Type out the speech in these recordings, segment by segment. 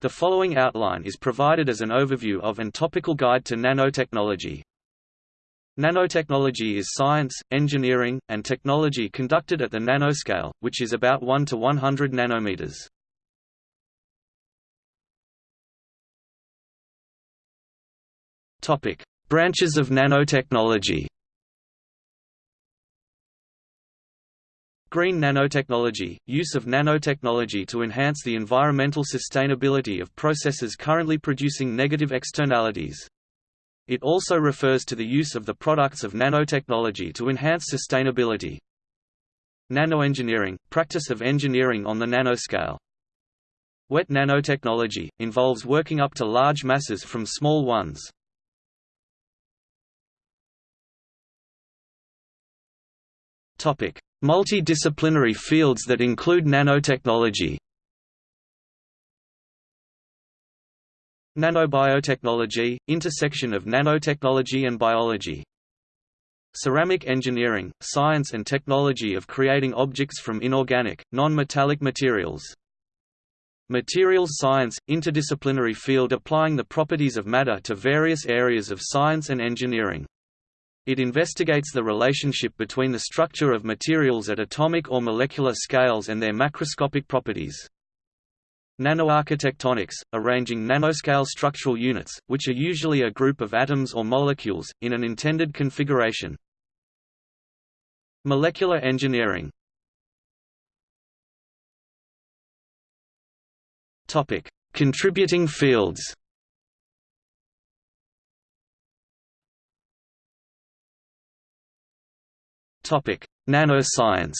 The following outline is provided as an overview of and topical guide to nanotechnology. Nanotechnology is science, engineering, and technology conducted at the nanoscale, which is about 1 to 100 nanometers. Topic: Branches of nanotechnology. Green nanotechnology – use of nanotechnology to enhance the environmental sustainability of processes currently producing negative externalities. It also refers to the use of the products of nanotechnology to enhance sustainability. Nanoengineering – practice of engineering on the nanoscale. Wet nanotechnology – involves working up to large masses from small ones. Topic: Multidisciplinary fields that include nanotechnology. Nanobiotechnology – intersection of nanotechnology and biology. Ceramic engineering – science and technology of creating objects from inorganic, non-metallic materials. Materials science – interdisciplinary field applying the properties of matter to various areas of science and engineering. It investigates the relationship between the structure of materials at atomic or molecular scales and their macroscopic properties. Nanoarchitectonics, arranging nanoscale structural units, which are usually a group of atoms or molecules, in an intended configuration. Molecular engineering Contributing fields Nanoscience.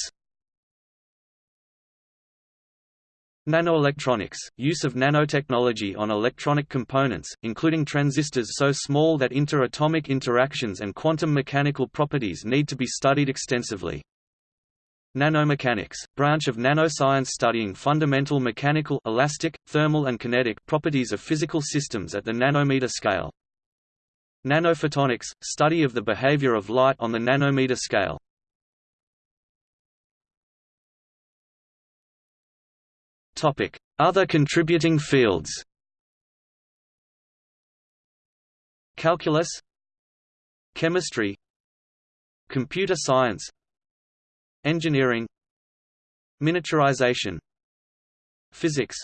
Nanoelectronics – use of nanotechnology on electronic components, including transistors so small that interatomic interactions and quantum mechanical properties need to be studied extensively. Nanomechanics – branch of nanoscience studying fundamental mechanical elastic, thermal and kinetic properties of physical systems at the nanometer scale. Nanophotonics – study of the behavior of light on the nanometer scale. Other contributing fields. Calculus. Chemistry. Computer science. Engineering. Miniaturization. Physics.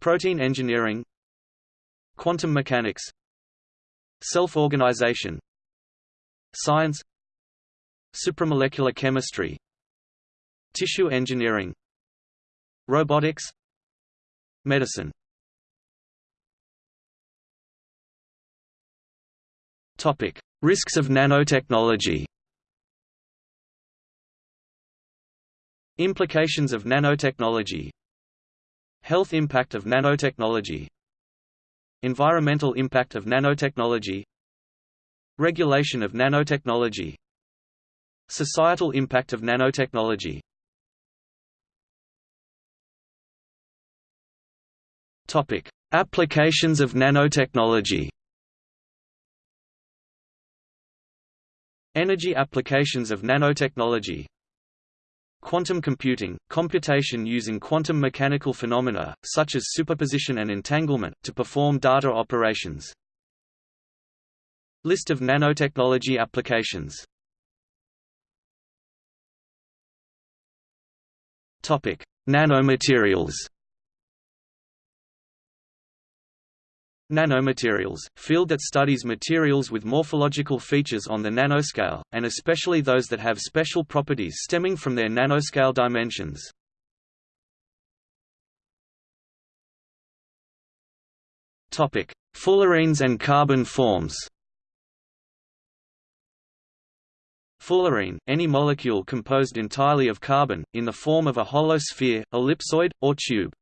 Protein engineering. Quantum mechanics. Self-organization. Science. Supramolecular chemistry. Tissue engineering Robotics Medicine Topic: Risks of nanotechnology. Implications of nanotechnology. Health impact of nanotechnology. Environmental impact of nanotechnology. Regulation of nanotechnology. Societal impact of nanotechnology Topic: Applications of nanotechnology. Energy applications of nanotechnology. Quantum computing – computation using quantum mechanical phenomena, such as superposition and entanglement, to perform data operations. List of nanotechnology applications Nanomaterials Nanomaterials, field that studies materials with morphological features on the nanoscale, and especially those that have special properties stemming from their nanoscale dimensions. Fullerenes and carbon forms Fullerene, any molecule composed entirely of carbon, in the form of a hollow sphere, ellipsoid, or tube.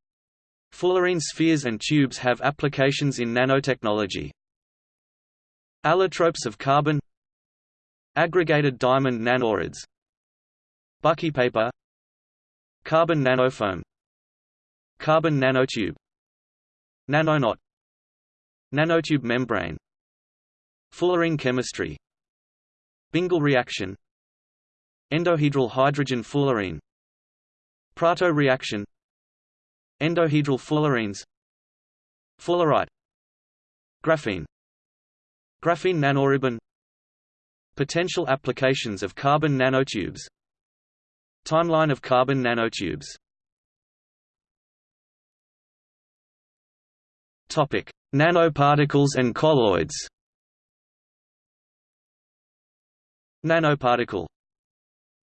Fullerene spheres and tubes have applications in nanotechnology. Allotropes of carbon. Aggregated diamond nanorods Bucky paper, Carbon nanofoam. Carbon nanotube. Nanoknot Nanotube membrane. Fullerene chemistry. Bingel reaction. Endohedral hydrogen fullerene Prato reaction Endohedral fullerenes. Fullerite. Graphene. Graphene nanoribbon Potential applications of carbon nanotubes. Timeline of carbon nanotubes. Topic: Nanoparticles and colloids. Nanoparticle.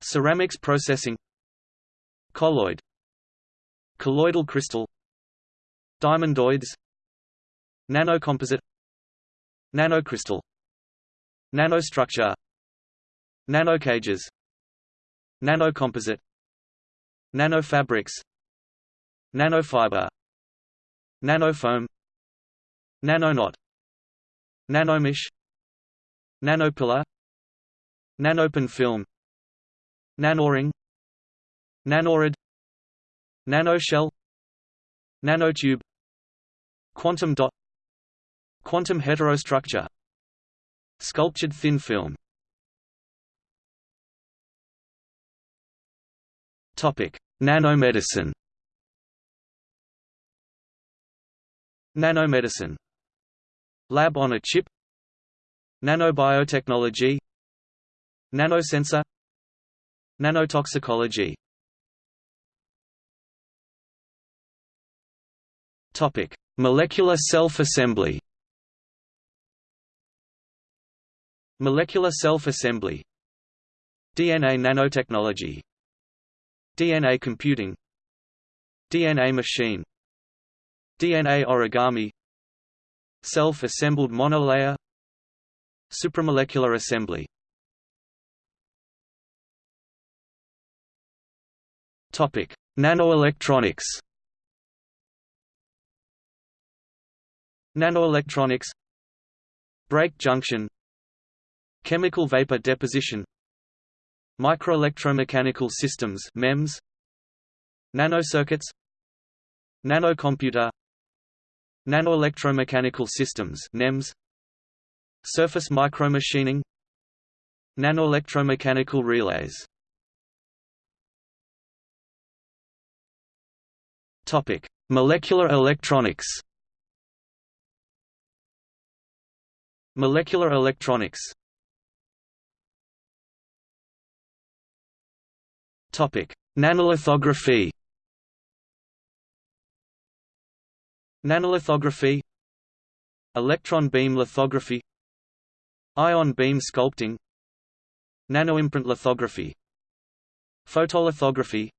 Ceramics processing. Colloid Colloidal crystal Diamondoids Nanocomposite Nanocrystal Nanostructure Nanocages Nanocomposite Nanofabrics Nanofiber Nanofoam nanoknot Nanomesh Nanopillar Nanopin film Nanoring Nanorod Nanoshell Nanotube Quantum dot Quantum heterostructure Sculptured thin film Topic: Nanomedicine. Nanomedicine. Lab on a chip. Nanobiotechnology. Nanosensor. Nanotoxicology. Topic: Molecular self-assembly. Molecular self-assembly. DNA nanotechnology. DNA computing. DNA machine. DNA origami. Self-assembled monolayer. Supramolecular assembly. Topic: Nanoelectronics. Nanoelectronics Break junction Chemical vapor deposition Microelectromechanical systems MEMS Nanocircuits Nanocomputer Nanoelectromechanical systems NEMS Surface micromachining Nanoelectromechanical relays Topic: Molecular electronics. Molecular electronics. Nanolithography. Nanolithography. Electron beam lithography. Ion beam sculpting. Nanoimprint lithography. Photolithography.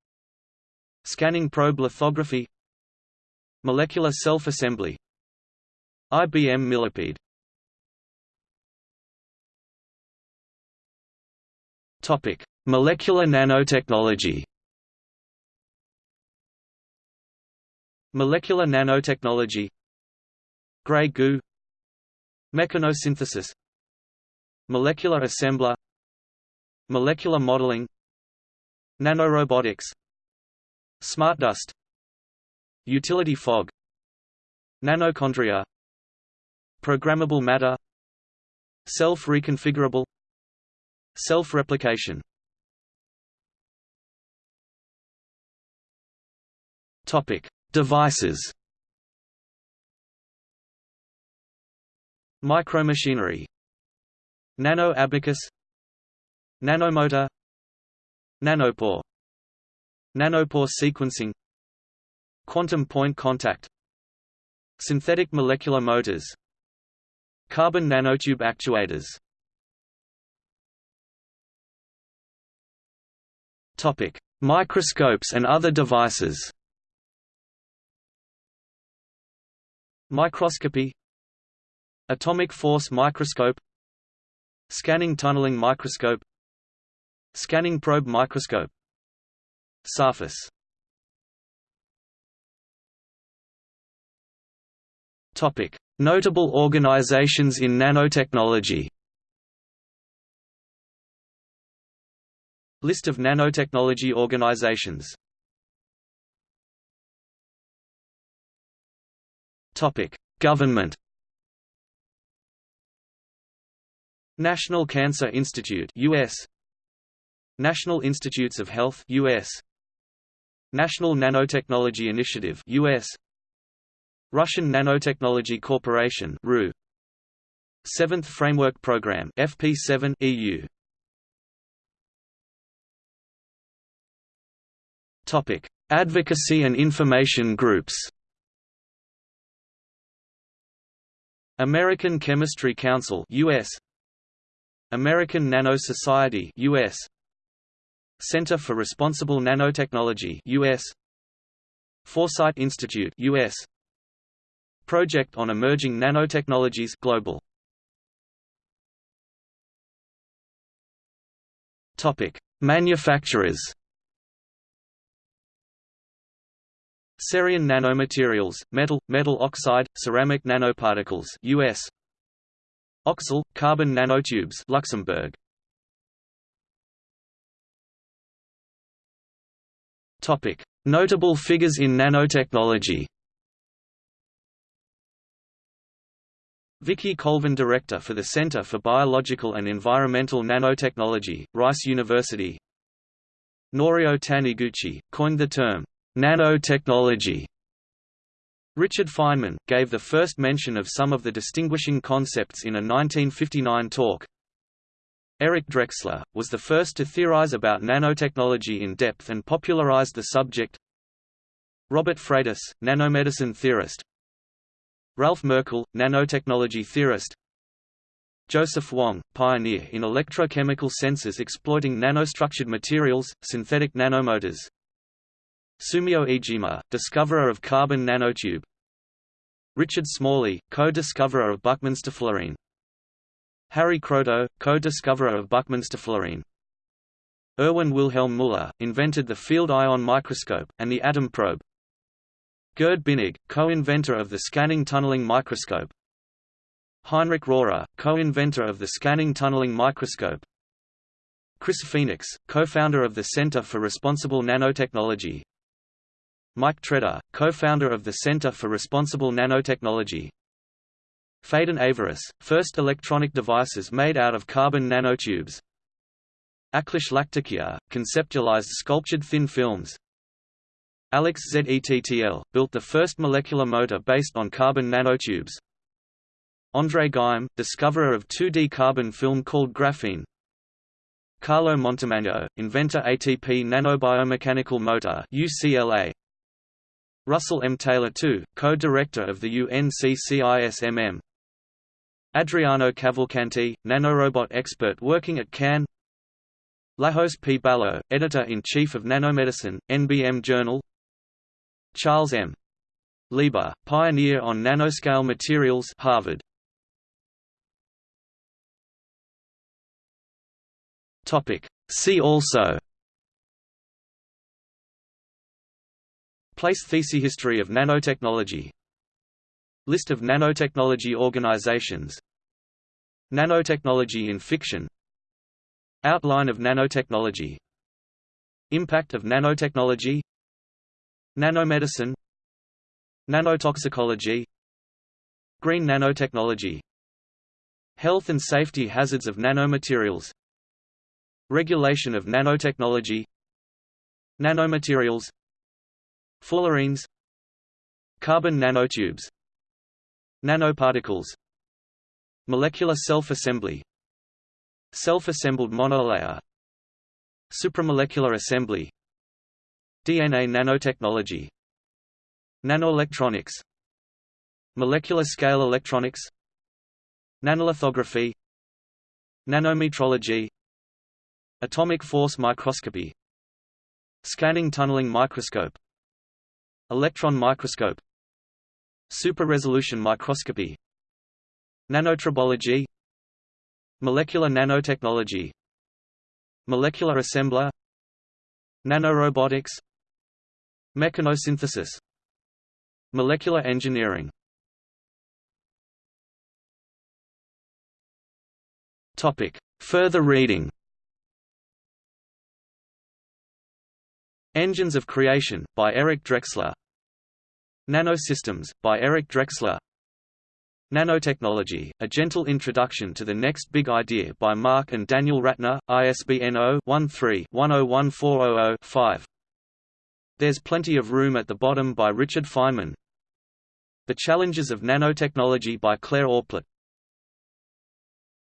Scanning probe lithography. Molecular self-assembly. IBM Millipede Topic. Molecular nanotechnology. Molecular nanotechnology. Grey goo. Mechanosynthesis. Molecular assembler. Molecular modeling. Nanorobotics. Smart dust. Utility fog. Nanochondria. Programmable matter. Self-reconfigurable Self-replication Topic: Devices. Micromachinery. Nano abacus. Nanomotor. Nanopore. Nanopore sequencing. Quantum point contact. Synthetic molecular motors. Carbon nanotube actuators. Topic: Microscopes and other devices. Microscopy. Atomic force microscope. Scanning tunneling microscope. Scanning probe microscope. Surface. Topic: Notable organizations in nanotechnology. List of nanotechnology organizations Government. National Cancer Institute US National Institutes of Health US National Nanotechnology Initiative US Russian Nanotechnology Corporation RU. Seventh Framework Program FP7 EU. Advocacy and information groups. American Chemistry Council US American Nano Society US Center for Responsible Nanotechnology US Foresight Institute US Project on Emerging Nanotechnologies Global. Topic. Manufacturers Cerion Nanomaterials, metal, metal oxide, ceramic nanoparticles US OCSiAl, carbon nanotubes Luxembourg. Topic. Notable figures in nanotechnology. Vicki Colvin Director for the Center for Biological and Environmental Nanotechnology, Rice University. Norio Taniguchi, coined the term, Nanotechnology Richard Feynman, gave the first mention of some of the distinguishing concepts in a 1959 talk. Eric Drexler, was the first to theorize about nanotechnology in depth and popularized the subject. Robert Freitas, nanomedicine theorist Ralph Merkle, nanotechnology theorist Joseph Wang, pioneer in electrochemical sensors exploiting nanostructured materials, synthetic nanomotors, Sumio Iijima, discoverer of carbon nanotube. Richard Smalley, co-discoverer of Buckminsterfullerene Harry Kroto, co-discoverer of Buckminsterfullerene Erwin Wilhelm Müller, invented the field ion microscope, and the atom probe. Gerd Binnig, co-inventor of the scanning tunneling microscope. Heinrich Rohrer, co-inventor of the scanning tunneling microscope. Chris Phoenix, co-founder of the Center for Responsible Nanotechnology Mike Treder, co-founder of the Center for Responsible Nanotechnology. Phaedon Avouris, first electronic devices made out of carbon nanotubes. Akhilesh Lakhtakia, conceptualized sculptured thin films. Alex Zettl, built the first molecular motor based on carbon nanotubes. André Geim, discoverer of 2D carbon film called graphene. Carlo Montemagno, inventor ATP nanobiomechanical motor UCLA Russell M. Taylor II, co-director of the UNCCISMM Adriano Cavalcanti, nanorobot expert working at CAN Lajos P. Balogh, editor-in-chief of Nanomedicine, NBM Journal Charles M. Lieber, pioneer on nanoscale materials Harvard. See also Place thesis History of nanotechnology. List of nanotechnology organizations. Nanotechnology in fiction. Outline of nanotechnology. Impact of nanotechnology. Nanomedicine. Nanotoxicology. Green nanotechnology. Health and safety hazards of nanomaterials. Regulation of nanotechnology. Nanomaterials Fullerenes. Carbon nanotubes. Nanoparticles. Molecular self-assembly. Self-assembled monolayer. Supramolecular assembly. DNA nanotechnology. Nanoelectronics. Molecular scale electronics. Nanolithography. Nanometrology. Atomic force microscopy. Scanning tunneling microscope Electron microscope Super-resolution microscopy Nanotribology Molecular nanotechnology Molecular assembler Nanorobotics Mechanosynthesis Molecular engineering Topic. Further reading Engines of Creation, by Eric Drexler. Nanosystems, by Eric Drexler. Nanotechnology, A Gentle Introduction to the Next Big Idea by Mark and Daniel Ratner, ISBN 0-13-101400-5. There's Plenty of Room at the Bottom by Richard Feynman. The Challenges of Nanotechnology by Claire Orplet